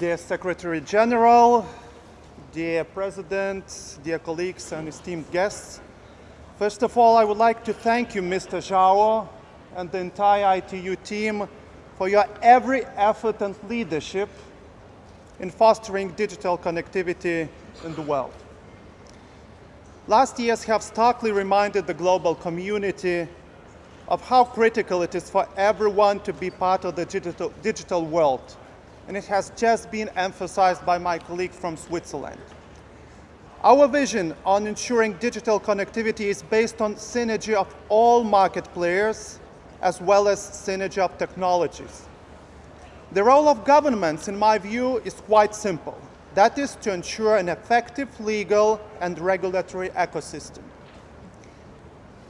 Dear Secretary General, dear President, dear colleagues and esteemed guests, first of all, I would like to thank you, Mr. Zhao, and the entire ITU team for your every effort and leadership in fostering digital connectivity in the world. Last years have starkly reminded the global community of how critical it is for everyone to be part of the digital, digital world, and it has just been emphasized by my colleague from Switzerland. Our vision on ensuring digital connectivity is based on synergy of all market players as well as synergy of technologies. The role of governments, in my view, is quite simple. That is to ensure an effective legal and regulatory ecosystem.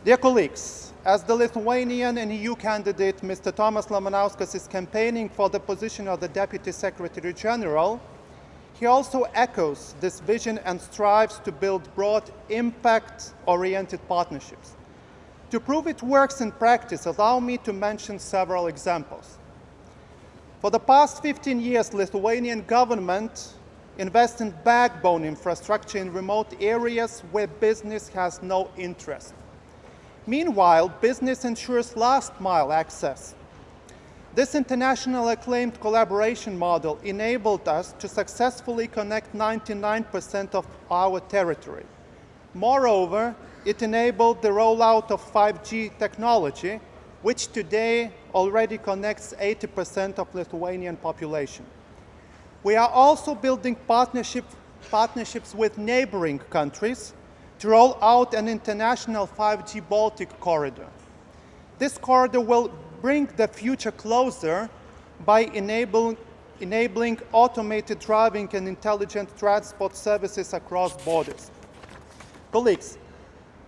Dear colleagues, as the Lithuanian and EU candidate, Mr. Tomas Lamanauskas is campaigning for the position of the Deputy Secretary General, he also echoes this vision and strives to build broad impact-oriented partnerships. To prove it works in practice, allow me to mention several examples. For the past 15 years, Lithuanian government invest in backbone infrastructure in remote areas where business has no interest. Meanwhile, business ensures last mile access. This international acclaimed collaboration model enabled us to successfully connect 99% of our territory. Moreover, it enabled the rollout of 5G technology, which today already connects 80% of Lithuanian population. We are also building partnership, partnerships with neighboring countries to roll out an international 5G Baltic corridor. This corridor will bring the future closer by enabling, enabling automated driving and intelligent transport services across borders. Colleagues,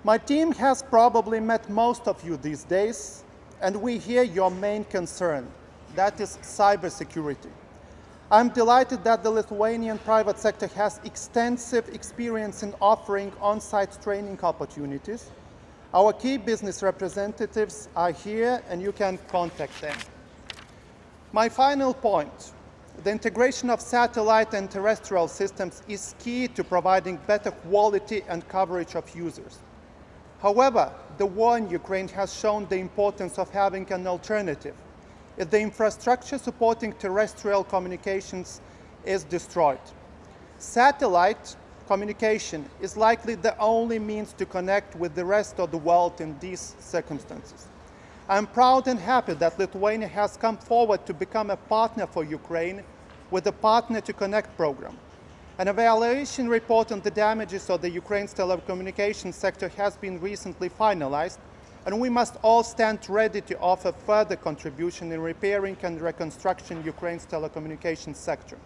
my team has probably met most of you these days, and we hear your main concern, that is cybersecurity. I'm delighted that the Lithuanian private sector has extensive experience in offering on-site training opportunities. Our key business representatives are here and you can contact them. My final point, the integration of satellite and terrestrial systems is key to providing better quality and coverage of users. However, the war in Ukraine has shown the importance of having an alternative if the infrastructure supporting terrestrial communications is destroyed. Satellite communication is likely the only means to connect with the rest of the world in these circumstances. I'm proud and happy that Lithuania has come forward to become a partner for Ukraine with the Partner to Connect program. An evaluation report on the damages of the Ukraine's telecommunications sector has been recently finalized, and we must all stand ready to offer further contribution in repairing and reconstruction Ukraine's telecommunications sector.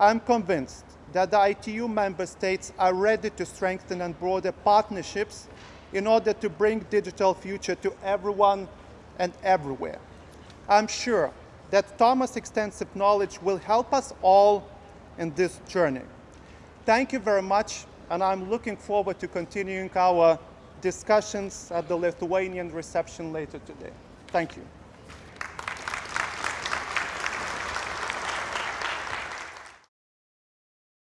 I'm convinced that the ITU member states are ready to strengthen and broaden partnerships in order to bring digital future to everyone and everywhere. I'm sure that Tomas' extensive knowledge will help us all in this journey. Thank you very much, and I'm looking forward to continuing our discussions at the Lithuanian reception later today. Thank you.